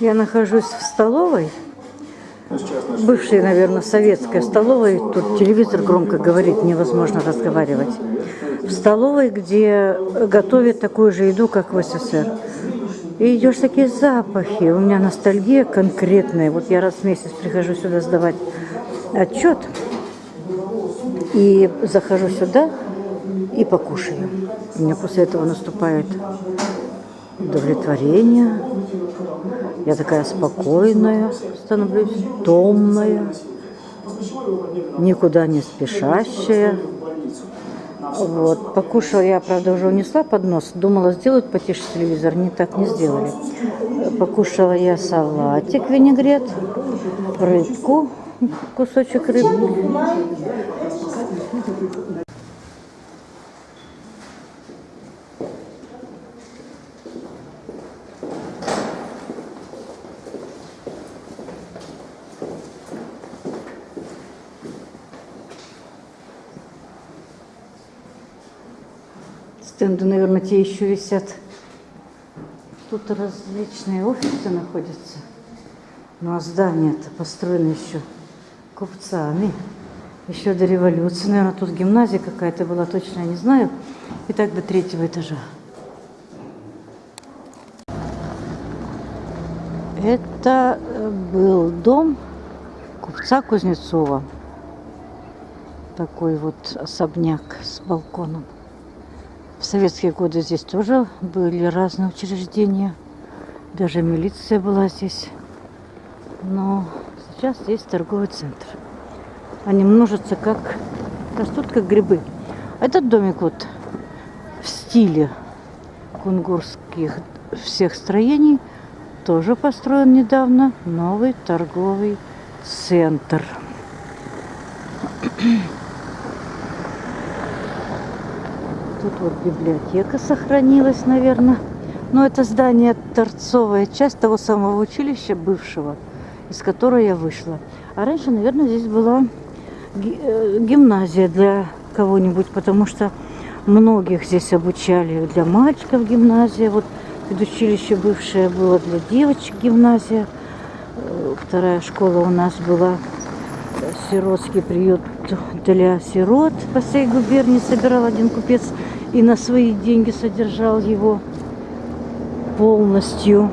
Я нахожусь в столовой, бывшей, наверное, советской столовой. Тут телевизор громко говорит, невозможно разговаривать. В столовой, где готовят такую же еду, как в СССР. И идешь такие запахи. У меня ностальгия конкретная. Вот я раз в месяц прихожу сюда сдавать отчет. И захожу сюда и покушаю. У меня после этого наступает удовлетворение. Я такая спокойная становлюсь, томная, никуда не спешащая. Вот. Покушала я, правда, уже унесла под нос. Думала, сделать потише телевизор. Не так не сделали. Покушала я салатик, винегрет, рыбку, кусочек рыбки. Стенды, наверное, те еще висят. Тут различные офисы находятся. Ну а здание-то построено еще купцами. Еще до революции. Наверное, тут гимназия какая-то была, точно я не знаю. И так до третьего этажа. Это э, был дом купца Кузнецова. Такой вот особняк с балконом. Советские годы здесь тоже были разные учреждения. Даже милиция была здесь. Но сейчас здесь торговый центр. Они множатся как... растут как грибы. Этот домик вот в стиле кунгурских всех строений тоже построен недавно новый торговый центр. Тут вот библиотека сохранилась, наверное. Но это здание торцовая часть того самого училища бывшего, из которого я вышла. А раньше, наверное, здесь была э, гимназия для кого-нибудь, потому что многих здесь обучали для мальчиков гимназия. Вот училище бывшее было для девочек гимназия. Э, вторая школа у нас была сиротский приют для сирот по всей губернии собирал один купец и на свои деньги содержал его полностью.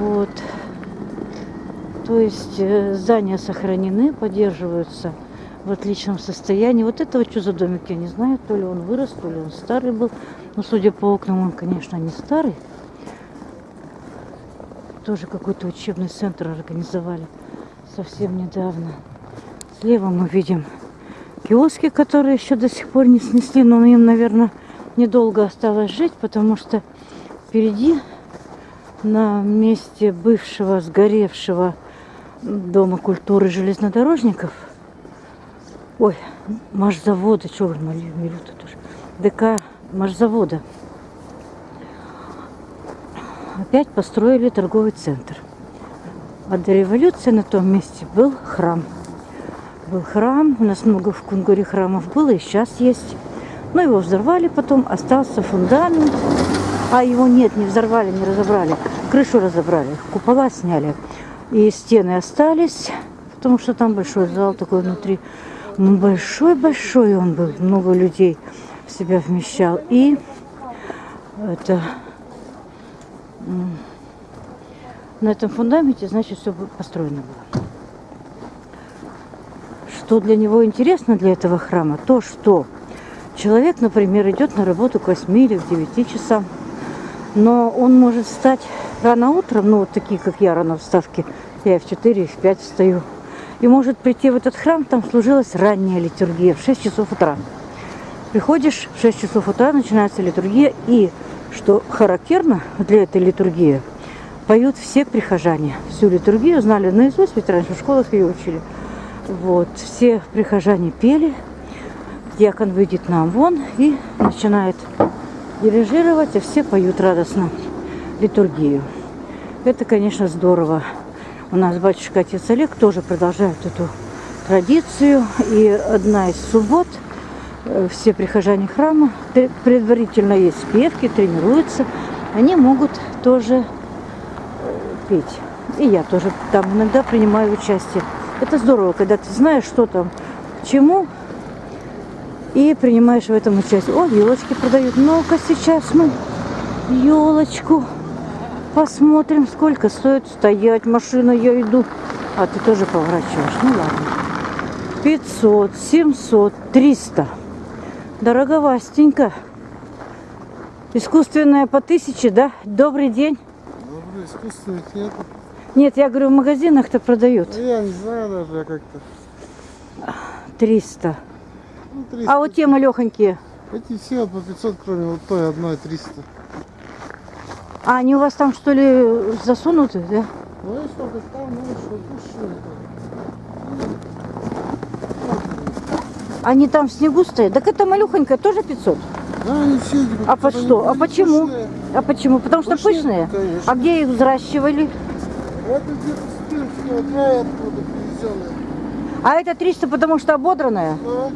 Вот. То есть э, здания сохранены, поддерживаются в отличном состоянии. Вот этого что за домик, я не знаю. То ли он вырос, то ли он старый был. Но судя по окнам, он, конечно, не старый. Тоже какой-то учебный центр организовали совсем недавно. Слева мы видим киоски, которые еще до сих пор не снесли, но им, наверное, недолго осталось жить, потому что впереди на месте бывшего сгоревшего Дома культуры железнодорожников, ой, маршзавода, что вы Милюта тоже, ДК маршзавода, опять построили торговый центр. А до революции на том месте был храм был храм. У нас много в Кунгуре храмов было, и сейчас есть. Но его взорвали потом, остался фундамент. А его нет, не взорвали, не разобрали. Крышу разобрали, купола сняли. И стены остались, потому что там большой зал такой внутри. Ну, большой-большой он был, много людей в себя вмещал. И это на этом фундаменте, значит, все построено было что для него интересно, для этого храма, то, что человек, например, идет на работу к 8 или к 9 часам, но он может встать рано утром, ну, вот такие, как я, рано вставки, я в 4, в 5 встаю, и может прийти в этот храм, там служилась ранняя литургия в 6 часов утра. Приходишь в 6 часов утра, начинается литургия, и, что характерно для этой литургии, поют все прихожане. Всю литургию знали наизусть, ведь раньше в школах ее учили. Вот, все прихожане пели. Дьякон выйдет нам вон и начинает дирижировать, а все поют радостно литургию. Это, конечно, здорово. У нас батюшка отец Олег тоже продолжает эту традицию. И одна из суббот э, все прихожане храма, предварительно есть спевки, тренируются, они могут тоже петь. И я тоже там иногда принимаю участие. Это здорово, когда ты знаешь, что там, к чему, и принимаешь в этом участие. О, елочки продают. Ну-ка, сейчас мы елочку посмотрим, сколько стоит стоять. Машина, я иду. А ты тоже поворачиваешь. Ну ладно. 500, 700, 300. Дороговастенько. Искусственная по тысяче, да? Добрый день. Добрый, искусственных нет. Нет, я говорю, в магазинах-то продают. Ну, я не знаю даже, как-то. 300. Ну, 300. А вот те малехонькие. Эти все по 500, кроме вот той одной 300. А они у вас там что ли засунуты, да? Ну и что, там, ну что, пуши. Они там в снегу стоят. Так это малюхонькая тоже 500. Да, А по что? А почему? пушные. А почему? Потому что пышные? конечно. А где их взращивали? Вот где-то с Пинского края оттуда привезенные. А это 300, потому что ободранная? Да.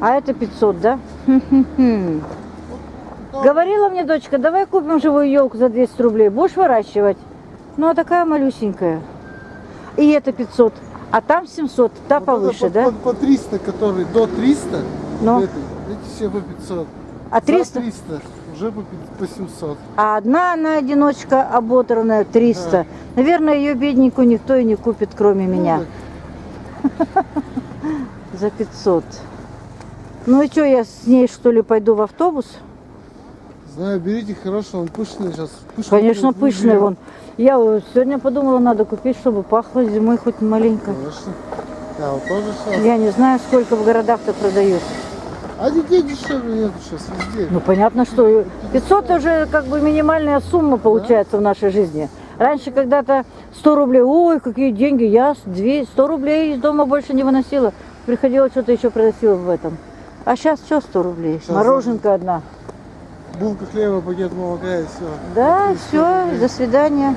А это 500, да? Хм-хм-хм. Говорила мне дочка, давай купим живую елку за 200 рублей. Будешь выращивать? Ну, а такая малюсенькая. И это 500. А там 700, та вот повыше, это да? по, по, по 300, которые до 300, Ну. эти, эти все по 500. А За 300? 300 уже по, по 700. А одна она одиночка ободранная 300. Да. Наверное, ее бедненькую никто и не купит, кроме меня. Ну, За 500. Ну и что, я с ней что ли пойду в автобус? Знаю, берите хорошо, он пышный сейчас. Пышный Конечно, пышный вон. Я сегодня подумала, надо купить, чтобы пахло зимой хоть маленько. Конечно. Да, вот тоже сейчас. Я не знаю, сколько в городах-то продают. А детей дешевле нет сейчас везде. Ну, понятно, что 500 уже как бы минимальная сумма получается в нашей жизни. Раньше когда-то 100 рублей, ой, какие деньги, я с 200, 100 рублей из дома больше не выносила. Приходила, что-то еще приносила в этом. А сейчас что 100 рублей? Сейчас Мороженка одна. Булка хлеба, пакет молока и все. Да, все, до свидания.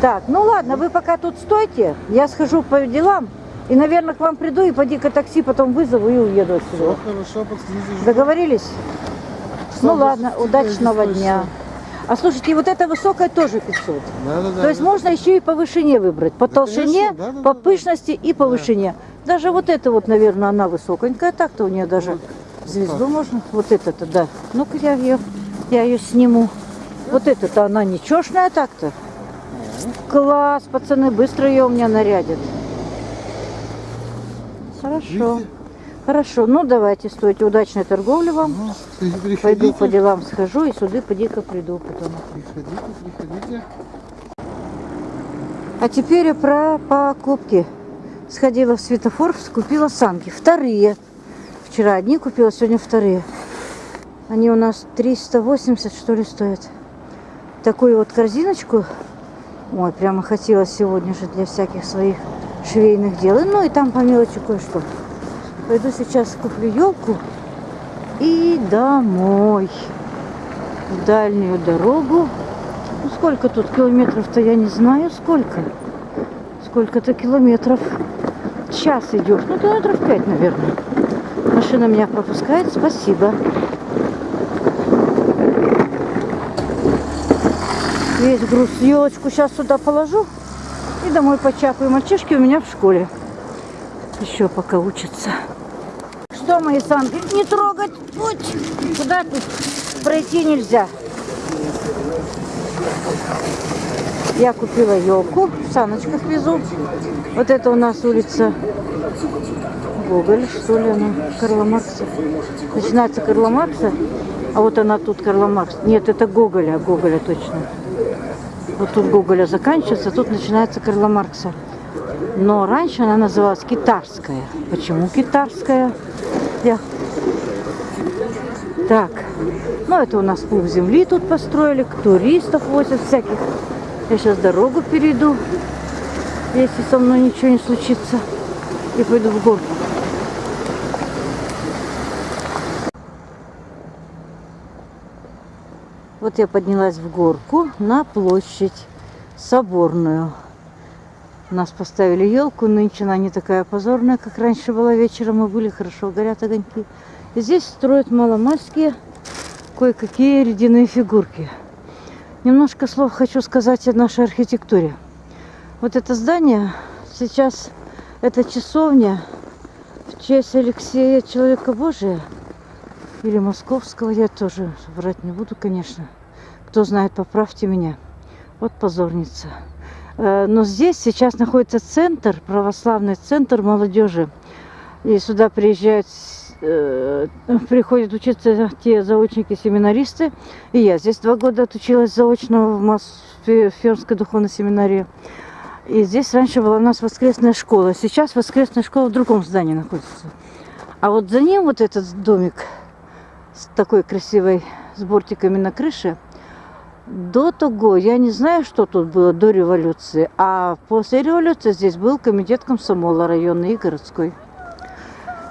Так, ну ладно, вы пока тут стойте, я схожу по делам. И, наверное, к вам приду и поди-ка такси потом вызову и уеду Все отсюда. хорошо, подскажите. Договорились? Ну Что ладно, вы удачного дня. А слушайте, вот эта высокая тоже 500. Да, да, да. То есть да. можно еще и по вышине выбрать. По Да, толщине, конечно, да, да, по да, да. пышности и по вышине. Даже вот эта вот, наверное, она высоконькая. Так-то у нее даже Вот, звезду так. можно. Вот это-то, да. Ну-ка я ее, я ее сниму. Вот эта-то она ничешная так-то. Класс, пацаны, быстро ее у меня нарядят. Хорошо. Видите? Хорошо, ну давайте, стойте. Удачной торговли вам. Ну, приходите, Пойду по делам схожу и сюда поди-ка приду потом. Приходите, приходите. А теперь про покупки. Сходила в светофор, купила санки. Вторые. Вчера одни купила, сегодня вторые. Они у нас 380, что ли, стоят. Такую вот корзиночку. Ой, прямо хотела сегодня же для всяких своих швейных дел. Ну и там по мелочи кое-что. Пойду сейчас куплю елку и домой. В дальнюю дорогу. Ну сколько тут километров-то, я не знаю сколько. Сколько-то километров. Час идешь. Ну, километров пять, наверное. Машина меня пропускает. Спасибо. Весь груз. Елочку сейчас сюда положу. И домой почапаю. Мальчишки у меня в школе. Еще пока учатся. Что, мои санки? Не трогать. Путь. Куда тут пройти нельзя. Я купила елку, в саночках везу. Вот это у нас улица Гоголь, что ли она, Карла Маркса. Начинается Карла Маркса, а вот она тут Карла Маркс. Нет, это Гоголя, Гоголя точно. Вот тут Гоголя заканчивается, тут начинается Карла Маркса. Но раньше она называлась Китарская. Почему Китарская? Я... Так, ну это у нас пух земли тут построили, туристов возят всяких. Я сейчас дорогу перейду, если со мной ничего не случится, и пойду в горку. Вот я поднялась в горку на площадь Соборную. У нас поставили елку, нынче она не такая позорная, как раньше была вечером. Мы были, хорошо горят огоньки. И здесь строят маломальские кое-какие ледяные фигурки. Немножко слов хочу сказать о нашей архитектуре. Вот это здание сейчас, это часовня в честь Алексея Человека Божия или Московского, я тоже врать не буду, конечно. Кто знает, поправьте меня. Вот позорница. Э, Но здесь сейчас находится центр, православный центр молодежи. И сюда приезжают, э, приходят учиться те заочники-семинаристы. И я здесь два года отучилась заочно в Фермской духовной семинарии. И здесь раньше была у нас воскресная школа. Сейчас воскресная школа в другом здании находится. А вот за ним вот этот домик с такой красивой с бортиками на крыше. До того, я не знаю, что тут было до революции, а после революции здесь был комитет комсомола районный и городской.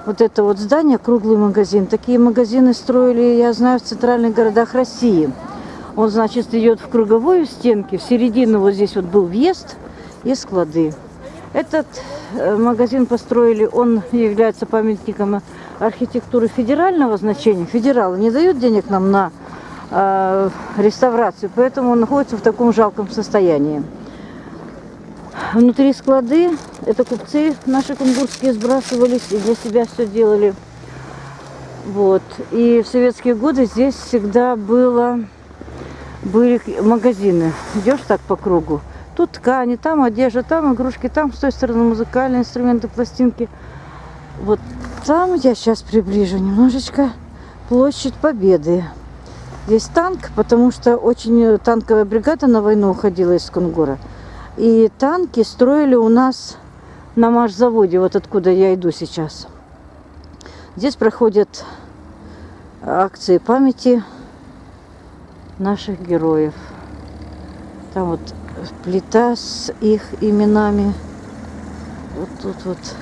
Вот это вот здание, круглый магазин. Такие магазины строили, я знаю, в центральных городах России. Он, значит, идет в круговую стенки. В середину вот здесь вот был въезд и склады. Этот э, магазин построили, он является памятником архитектуры федерального значения. Федералы не дают денег нам на э, реставрацию, поэтому он находится в таком жалком состоянии. Внутри склады, это купцы наши кунгурские сбрасывались и для себя все делали. Вот. И в советские годы здесь всегда было, были магазины. Идешь так по кругу. Тут ткани, там одежда, там игрушки, там с той стороны музыкальные инструменты, пластинки. Вот там я сейчас приближу немножечко площадь Победы. Здесь танк, потому что очень танковая бригада на войну уходила из Кунгура. И танки строили у нас на машзаводе, вот откуда я иду сейчас. Здесь проходят акции памяти наших героев. Там вот плита с их именами. Вот тут вот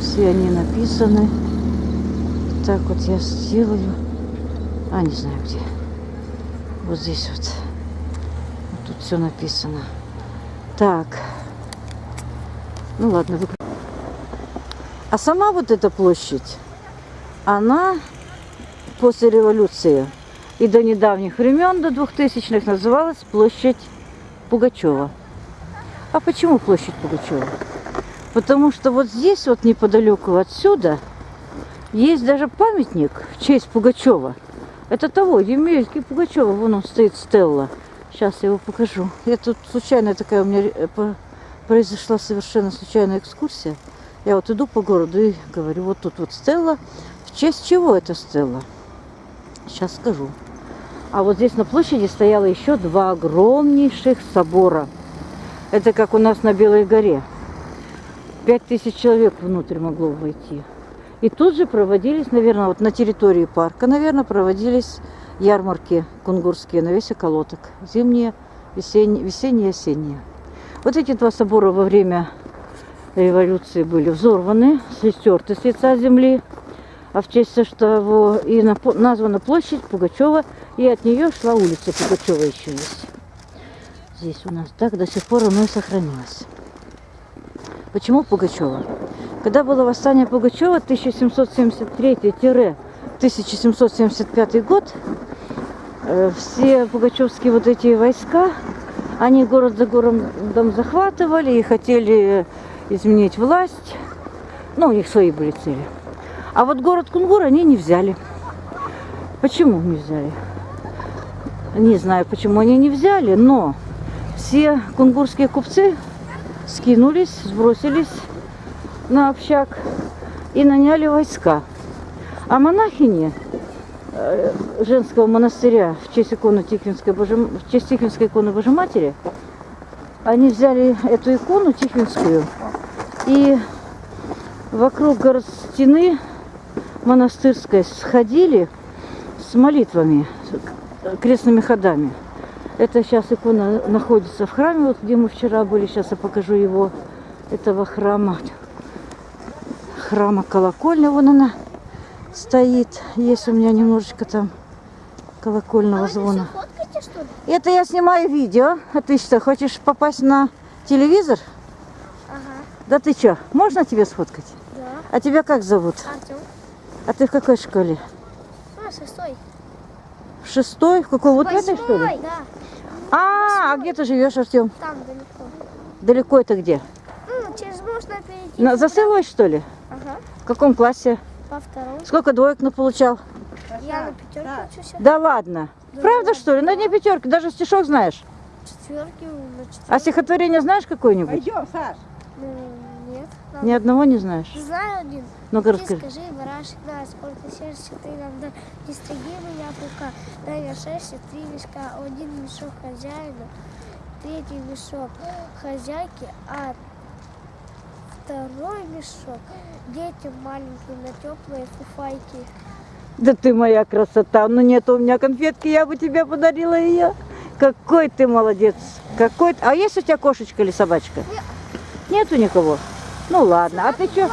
все они написаны. Так вот я сделаю. А, не знаю где. Вот здесь вот. вот тут все написано. Так. Ну ладно, выкру... А сама вот эта площадь, она после революции и до недавних времен, до 2000-х, называлась площадь Пугачева. А почему площадь Пугачева? Потому что вот здесь, вот неподалеку отсюда, есть даже памятник в честь Пугачева. Это того, Емельки Пугачева, вон он стоит, Стелла. Сейчас я его покажу. Я тут случайно такая у меня э, произошла совершенно случайная экскурсия. Я вот иду по городу и говорю, вот тут вот Стелла. В честь чего это Стелла? Сейчас скажу. А вот здесь на площади стояло еще два огромнейших собора. Это как у нас на Белой горе. Пять тысяч человек внутрь могло войти. И тут же проводились, наверное, вот на территории парка, наверное, проводились ярмарки кунгурские на весь околоток. Зимние, весенние, осенние. Вот эти два собора во время революции были взорваны, стерты с лица земли. А в честь того и названа площадь Пугачева, и от нее шла улица Пугачева еще есть. Здесь у нас так до сих пор оно и сохранилось. Почему Пугачева? Когда было восстание Пугачева 1773-1775 год, э, все пугачевские вот эти войска, они город за городом захватывали и хотели изменить власть. Ну, у них свои были цели. А вот город Кунгур они не взяли. Почему не взяли? Не знаю, почему они не взяли, но все кунгурские купцы скинулись, сбросились на общак и наняли войска. А монахини э, женского монастыря в честь иконы Тихвинской, Божи... в честь Тихвинской иконы Божьей Матери, они взяли эту икону Тихвинскую и вокруг город стены монастырской сходили с молитвами, крестными ходами. Это сейчас икона находится в храме, вот где мы вчера были, сейчас я покажу его, этого храма храма колокольня, вон она стоит. Есть у меня немножечко там колокольного а звона. Фоткаете, Это я снимаю видео. А ты что, хочешь попасть на телевизор? Ага. Да ты что, можно тебе сфоткать? Да. А тебя как зовут? Артем. А ты в какой школе? А, шестой. В шестой? В какой? Вот в этой, что ли? Восьмой, Да, А, а где ты живешь, Артем? там далеко. Далеко это где? Ну, через можно перейти. На Засыловой, что ли? Ага, В каком классе? по второму. Сколько двоек получал? Я на пятерку учусь, Да ладно. Правда, что ли? На дне пятерки. Даже стишок знаешь. четверки на четверку. А стихотворение знаешь какое-нибудь? Пойдем, Саш. Ну, нет. Ни одного не знаешь. Знаю один. Ну-ка Ты расскажи. скажи, барашек сколько сердца ты нам да не стриги меня пука, дай я шерсти, три мешка, один мешок хозяину, третий мешок хозяйке, а второй мешок детям маленьким на теплые фуфайки. Да ты моя красота. Ну нет у меня конфетки, я бы тебе подарила ее. Какой ты молодец. Какой. А есть у тебя кошечка или собачка? Нету никого? Ну ладно. А ты что?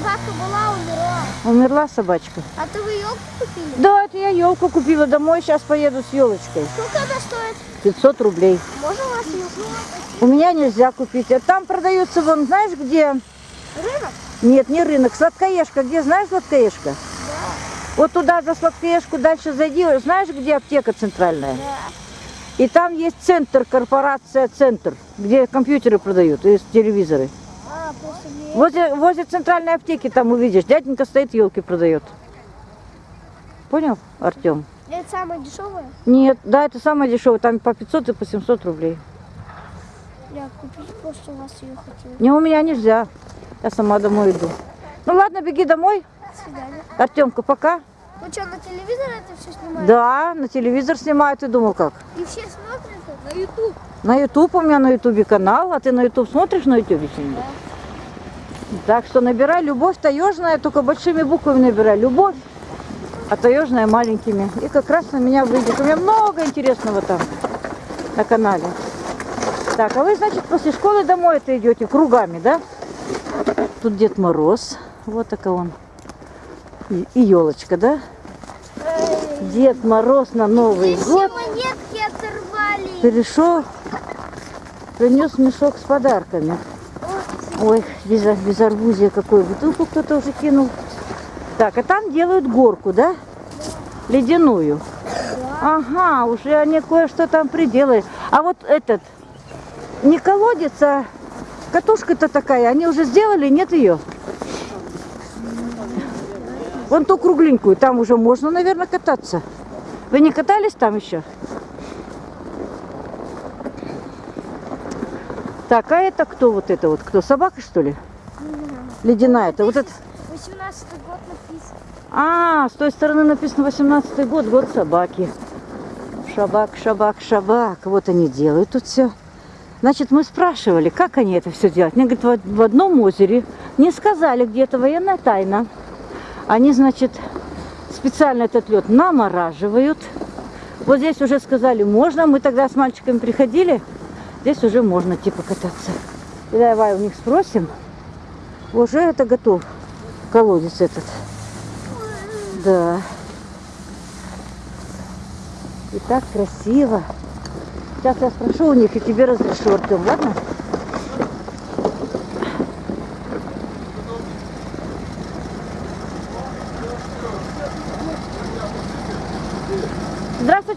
Собака была, умерла. Умерла собачка? А ты вы елку купили? Да, это я елку купила домой, сейчас поеду с елочкой. Сколько она стоит? 500 рублей. Можно у вас елку? У меня нельзя купить. А там продаются, вон, знаешь где? Рынок? Нет, не рынок, сладкоежка. Где, знаешь сладкоежка? Вот туда за сладкоежку дальше зайди. Знаешь, где аптека центральная? Да. И там есть центр, корпорация «Центр», где компьютеры продают и телевизоры. Мне. Возле, возле центральной аптеки там увидишь, дяденька стоит, елки продает. Понял, Артем? Это самое дешевое? Нет, да, это самое дешевое, там по 500 и по 700 рублей. Я купить просто у вас ее хотела. Не, у меня нельзя, я сама домой иду. Ну ладно, беги домой. До свидания. Артемка, пока. Вы что, на телевизор это все снимаете? Да, на телевизор снимают, ты думал как? И все смотрят это? На YouTube. На YouTube у меня на ютубе канал, а ты на YouTube смотришь на ютубе что-нибудь? Так что набирай любовь таежная, только большими буквами набирай. Любовь, а таежная маленькими. И как раз на меня выйдет. У меня много интересного там на канале. Так, а вы, значит, после школы домой это идете кругами, да? Тут Дед Мороз. Вот такой он. И, и елочка, да? Дед Мороз на Новый Все год монетки оторвали. перешел, принес мешок с подарками. Ой, без, безарбузия какой. Бутылку кто-то уже кинул. Так, а там делают горку, да? Ледяную. Ага, уже они кое-что там приделали. А вот этот, не колодец, а катушка-то такая, они уже сделали, нет ее? Вон ту кругленькую, там уже можно, наверное, кататься. Вы не катались там еще? Так, а это кто вот это вот? Кто? Собака, что ли? Ледяная. Это вот это. 18 год написано. А, с той стороны написано 18 год, год собаки. Шабак, шабак, шабак. Вот они делают тут все. Значит, мы спрашивали, как они это все делают. Мне говорят, в одном озере не сказали, где это военная тайна. Они, значит, специально этот лед намораживают. Вот здесь уже сказали, можно. Мы тогда с мальчиками приходили. Здесь уже можно типа кататься. И давай у них спросим. Уже это готов. Колодец этот. Да. И так красиво. Сейчас я спрошу у них и тебе разрешу, Артем, ладно?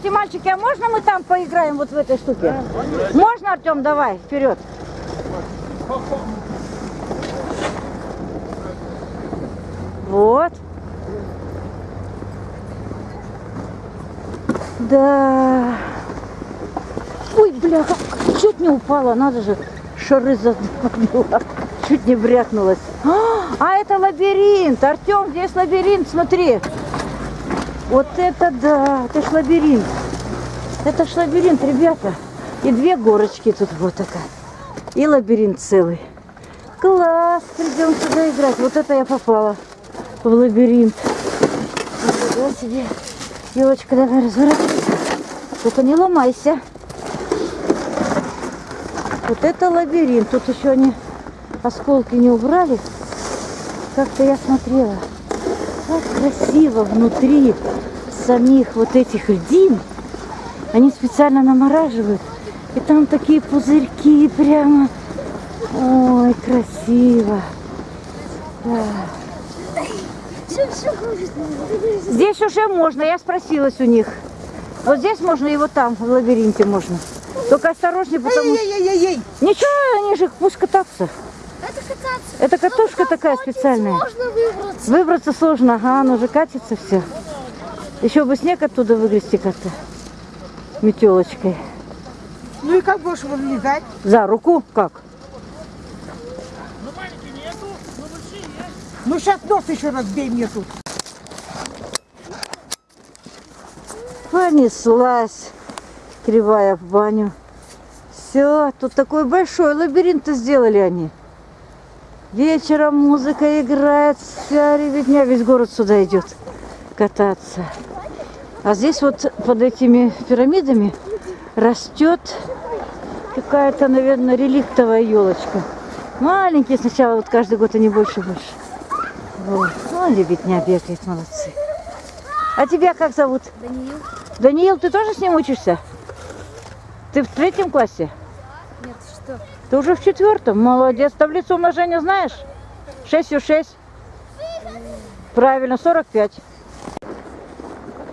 Здравствуйте, мальчики, а можно мы там поиграем вот в этой штуке? Можно, Артем, давай, вперед. Вот. Да. Ой, бляха, чуть не упала, надо же, шары задумала. Чуть не брякнулась. А, а это лабиринт, Артем, здесь лабиринт, смотри. Вот это да, это ж лабиринт. Это ж лабиринт, ребята. И две горочки тут вот такая. И лабиринт целый. Класс, придем сюда играть. Вот это я попала в лабиринт. Нифига себе. Елочка, давай разворачивайся. Только не ломайся. Вот это лабиринт. Тут еще они осколки не убрали. Как-то я смотрела. Как красиво внутри самих вот этих льдин. Они специально намораживают. И там такие пузырьки прямо. Ой, красиво. Да. Здесь уже можно, я спросилась у них. Вот здесь можно и вот там, в лабиринте можно. Только осторожнее, потому что... Ничего, они же пусть кататься. Это кататься. Это катушка Ну, такая специальная. Можно выбраться. Выбраться сложно, ага, оно же катится все. Еще бы снег оттуда выгрести как-то. Метелочкой. Ну и как будешь вылезать? За руку как? Ну сейчас нос еще разбей мне тут. Понеслась кривая в баню. Все, тут такой большой лабиринт сделали они. Вечером музыка играет, вся ребятня, весь город сюда идет кататься. А здесь вот под этими пирамидами растет какая-то, наверное, реликтовая елочка. Маленькие сначала, вот каждый год они больше и больше. Вот. Ну, ребятня бегает, молодцы. А тебя как зовут? Даниил? Даниил, ты тоже с ним учишься? Ты в третьем классе? Нет, что? Ты уже в четвертом. Молодец. Таблицу умножения знаешь? 6 6. Правильно, 45.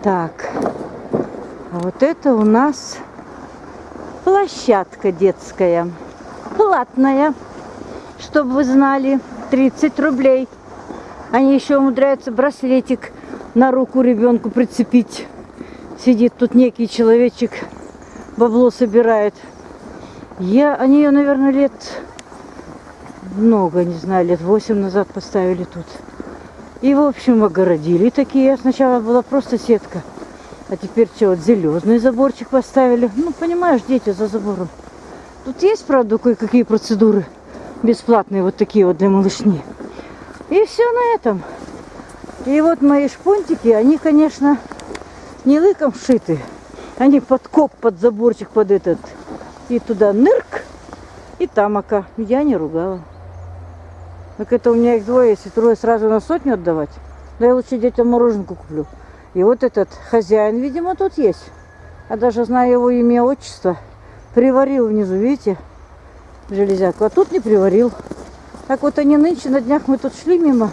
Так. А вот это у нас площадка детская. Платная. Чтобы вы знали. 30 рублей. Они еще умудряются браслетик на руку ребенку прицепить. Сидит тут некий человечек, бабло собирает. Я, они ее, наверное, лет много, не знаю, лет восемь назад поставили тут. И, в общем, огородили такие. Сначала была просто сетка. А теперь что, вот зеленый заборчик поставили. Ну, понимаешь, дети за забором. Тут есть, правда, кое-какие процедуры бесплатные, вот такие вот для малышни. И все на этом. И вот мои шпунтики, они, конечно, не лыком шиты. Они под коп, под заборчик, под этот. И туда нырк, и там ока. Я не ругала. Так это у меня их двое, если трое сразу на сотню отдавать. Да я лучше детям мороженку куплю. И вот этот хозяин, видимо, тут есть. А даже знаю его имя, отчество. Приварил внизу, видите, железяку. А тут не приварил. Так вот они нынче, на днях мы тут шли мимо.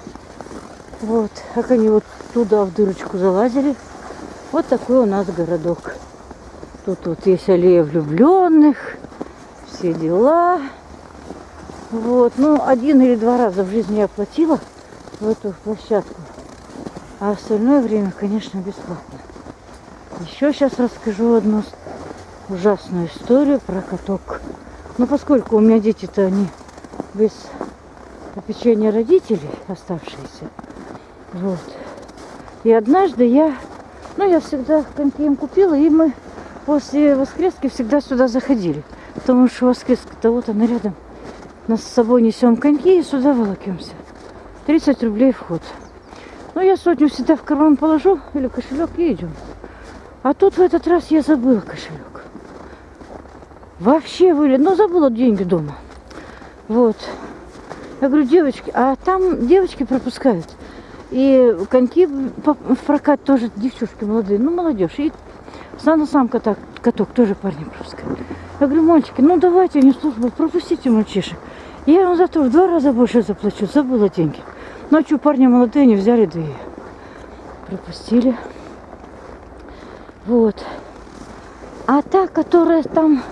Вот, как они вот туда в дырочку залазили. Вот такой у нас городок. Тут вот есть аллея влюбленных, все дела. Вот, ну, один или два раза в жизни я платила в эту площадку. А остальное время, конечно, бесплатно. Еще сейчас расскажу одну ужасную историю про каток. Но поскольку у меня дети-то они без попечения родителей оставшиеся, вот. И однажды я, ну, я всегда коньки им купила, и мы после воскрески всегда сюда заходили. Потому что воскреска-то вот она рядом. Нас с собой несем коньки и сюда волокемся. 30 рублей вход. Ну, я сотню всегда в карман положу или кошелек и идем. А тут в этот раз я забыла кошелек. Вообще вылет. Ну, забыла деньги дома. Вот. Я говорю, девочки, а там девочки пропускают. И коньки в прокат тоже девчушки молодые, ну молодежь. И сам сам каток, каток тоже парни пропускают. Я говорю, мальчики, ну давайте, не служба, пропустите мальчишек. Я вам завтра в два раза больше заплачу, забыла деньги. Ну а парни молодые, не взяли, и пропустили. Вот. А та, которая там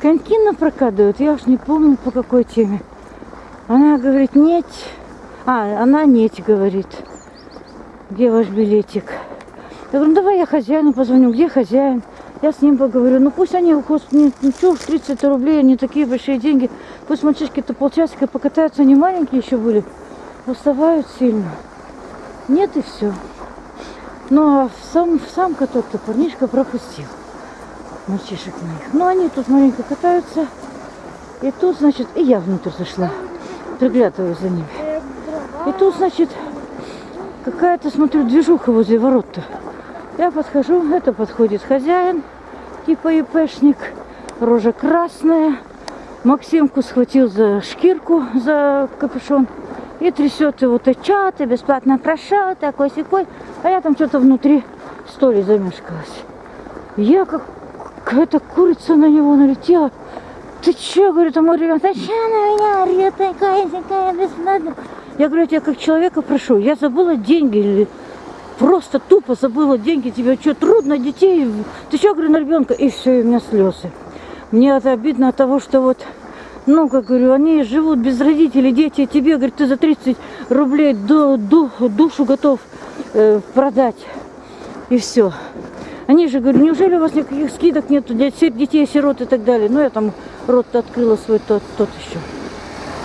коньки напрокатывает, я уж не помню по какой теме. Она говорит, нет. А, она нет, говорит. Где ваш билетик? Я говорю, ну давай я хозяину позвоню. Где хозяин? Я с ним поговорю. Ну пусть они, господи, ну что уж 30 рублей, они такие большие деньги. Пусть мальчишки-то полчасика покатаются, они маленькие еще были. Уставают сильно. Нет и все. Ну а сам, сам каток-то парнишка пропустил. Мальчишек моих. Ну они тут маленько катаются. И тут, значит, и я внутрь зашла. Приглядываю за ними. И тут, значит, какая-то, смотрю, движуха возле ворот-то. Я подхожу, это подходит хозяин, типа ИПшник, рожа красная. Максимку схватил за шкирку, за капюшон и трясет его. Ты чё, ты бесплатно прошел, такой секой. А я там что-то внутри столи замешкалась. Я как какая-то курица на него налетела. Ты че, говорит, а мой ребенок, че на меня орет, такая, такая бесплатно. Я говорю, я тебя как человека прошу, я забыла деньги или просто тупо забыла деньги, тебе что, трудно детей, ты что, говорю, на ребенка, и все, и у меня слезы. Мне это обидно от того, что вот, ну, как говорю, они живут без родителей, дети, тебе, говорит, ты за 30 рублей ду, ду, душу готов э, продать, и все. Они же говорят, неужели у вас никаких скидок нету, детей, сирот и так далее. Ну, я там рот открыла свой тот, тот еще.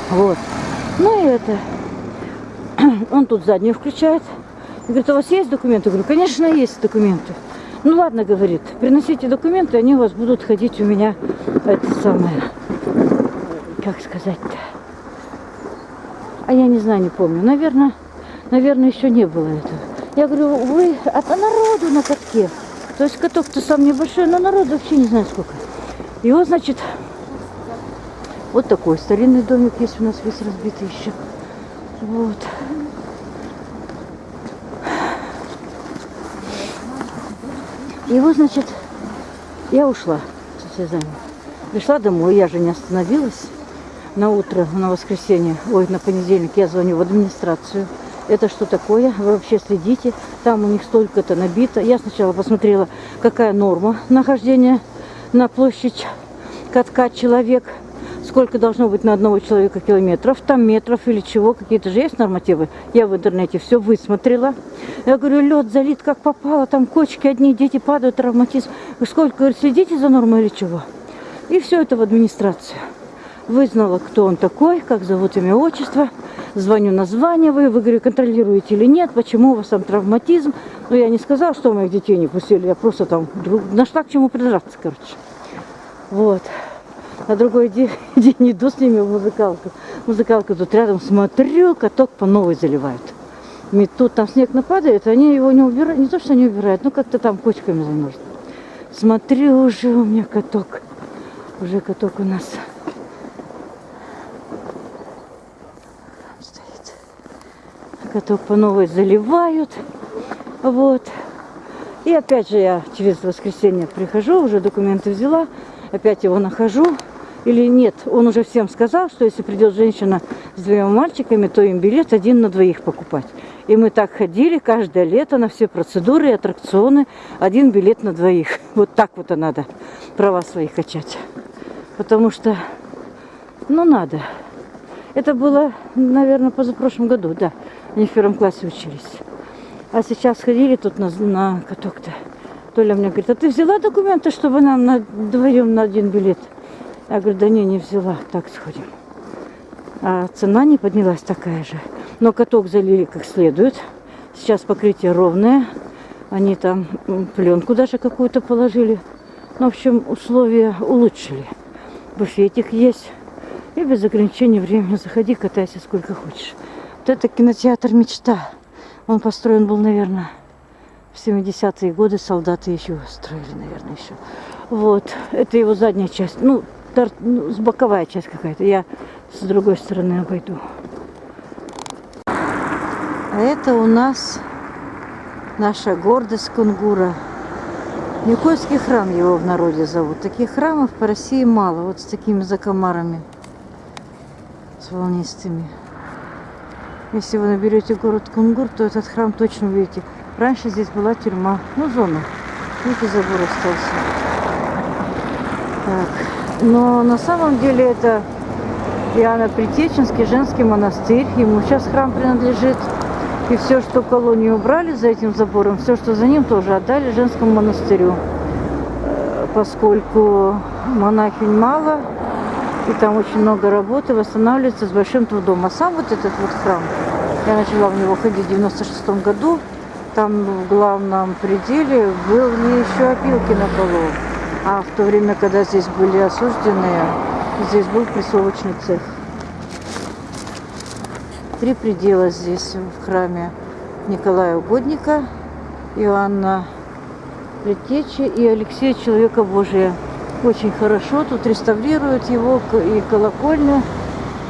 Вот. Ну и это. Он тут заднюю включает. Говорит, у вас есть документы? Говорю, конечно, есть документы. Ну ладно, говорит, приносите документы, они у вас будут ходить у меня, это самое, как сказать-то. А я не знаю, не помню. Наверное, наверное, еще не было этого. Я говорю, вы от народу на катке. То есть каток-то сам небольшой, но народу вообще не знаю сколько. И вот, значит, вот такой старинный домик есть у нас весь разбитый еще. Вот. И вот, значит, я ушла с слезами. Пришла домой, я же не остановилась. На утро, на воскресенье, ой, на понедельник я звоню в администрацию. Это что такое? Вы вообще следите. Там у них столько-то набито. Я сначала посмотрела, какая норма нахождения на площадь катка человек. Сколько должно быть на одного человека километров. Там метров или чего. Какие-то же есть нормативы. Я в интернете все высмотрела. Я говорю, лед залит как попало. Там кочки одни, дети падают, травматизм. Сколько, говорит, следите за нормой или чего? И все это в администрацию. Вызнала, кто он такой, как зовут имя, отчество. Звоню, названиваю. Вы, говорю, контролируете или нет, почему у вас там травматизм. Но я не сказала, что моих детей не пустили. Я просто там нашла к чему придраться, короче. Вот. На другой день, день иду с ними в музыкалку. Музыкалка тут рядом, смотрю, каток по новой заливают. Тут там снег нападает, они его не убирают. Не то, что не убирают, но как-то там кочками замерзнут. Смотрю, уже у меня каток. Уже каток у нас каток по новой заливают. Вот. И опять же я через воскресенье прихожу, уже документы взяла, опять его нахожу. Или нет, он уже всем сказал, что если придет женщина с двумя мальчиками, то им билет один на двоих покупать. И мы так ходили каждое лето на все процедуры и аттракционы, один билет на двоих. Вот так вот и надо права свои качать. Потому что, ну надо. Это было, наверное, позапрошлом году, да. Они в первом классе учились. А сейчас ходили тут на, на каток-то. Толя мне говорит, а ты взяла документы, чтобы нам на, вдвоем на один билет? Я говорю, да не, не взяла, так сходим. А цена не поднялась такая же. Но каток залили как следует. Сейчас покрытие ровное. Они там пленку даже какую-то положили. Ну, в общем, условия улучшили. Буфетик есть. И без ограничения времени заходи, катайся сколько хочешь. Вот это кинотеатр «Мечта». Он построен был, наверное, в 70-е годы. Солдаты еще строили, наверное, еще. Вот. Это его задняя часть. Ну, тор... ну боковая часть какая-то. Я с другой стороны обойду. А это у нас наша гордость Кунгура. Никольский храм его в народе зовут. Таких храмов по России мало. Вот с такими закомарами. С волнистыми. Если вы наберете город Кунгур, то этот храм точно увидите. Раньше здесь была тюрьма, ну зона. Видите, забор остался. Так. Но на самом деле это Иоанна Притеченский женский монастырь. Ему сейчас храм принадлежит. И все, что колонию убрали за этим забором, все, что за ним, тоже отдали женскому монастырю. Э, поскольку монахинь мало, и там очень много работы, восстанавливается с большим трудом. А сам вот этот вот храм, я начала в него ходить в 96 году, там в главном пределе были еще опилки на полу. А в то время, когда здесь были осужденные, здесь был прессовочный цех. Три предела здесь в храме Николая Угодника, Иоанна Предтечи и Алексея Человека Божия очень хорошо. Тут реставрируют его и колокольню.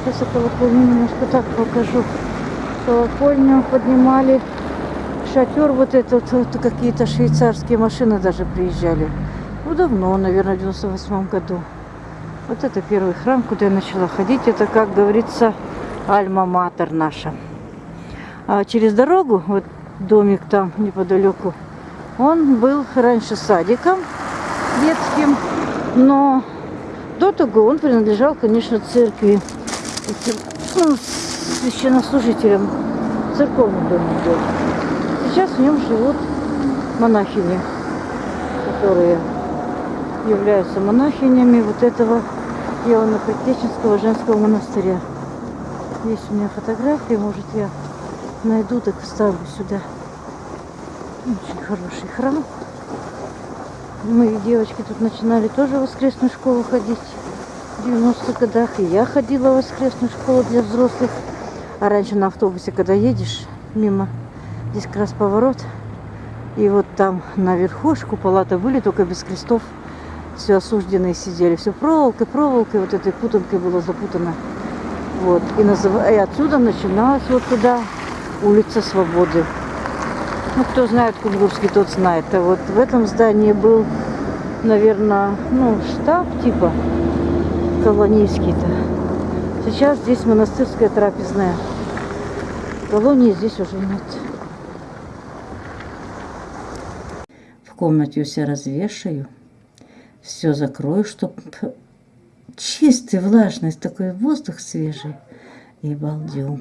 Сейчас я колокольню немножко так покажу. Колокольню поднимали. Шатер вот этот, вот какие-то швейцарские машины даже приезжали. Ну, давно, наверное, в 98 году. Вот это первый храм, куда я начала ходить. Это, как говорится, альма-матер наша. А через дорогу, вот домик там неподалеку. Он был раньше садиком детским, но до того он принадлежал, конечно, церкви, ну, священнослужителям церковных домов был. Сейчас в нем живут монахини, которые являются монахинями вот этого Иоанна-Предтеченского женского монастыря. Есть у меня фотографии, может я найду, так вставлю сюда. Очень хороший храм. Мои девочки тут начинали тоже в воскресную школу ходить в 90-х годах. И я ходила в воскресную школу для взрослых. А раньше на автобусе, когда едешь мимо, здесь как раз поворот. И вот там наверху купола-то были, только без крестов. Все осужденные сидели. Все проволокой, проволокой, вот этой путанкой было запутано. Вот. И, назыв... и отсюда начиналась вот туда улица Свободы. Ну, кто знает Кунгурский, тот знает. А вот в этом здании был, наверное, ну, штаб типа колонийский-то. Сейчас здесь монастырская трапезная. Колонии здесь уже нет. В комнате все развешаю. Все закрою, чтобы чистый, влажный, такой воздух свежий. И балдю.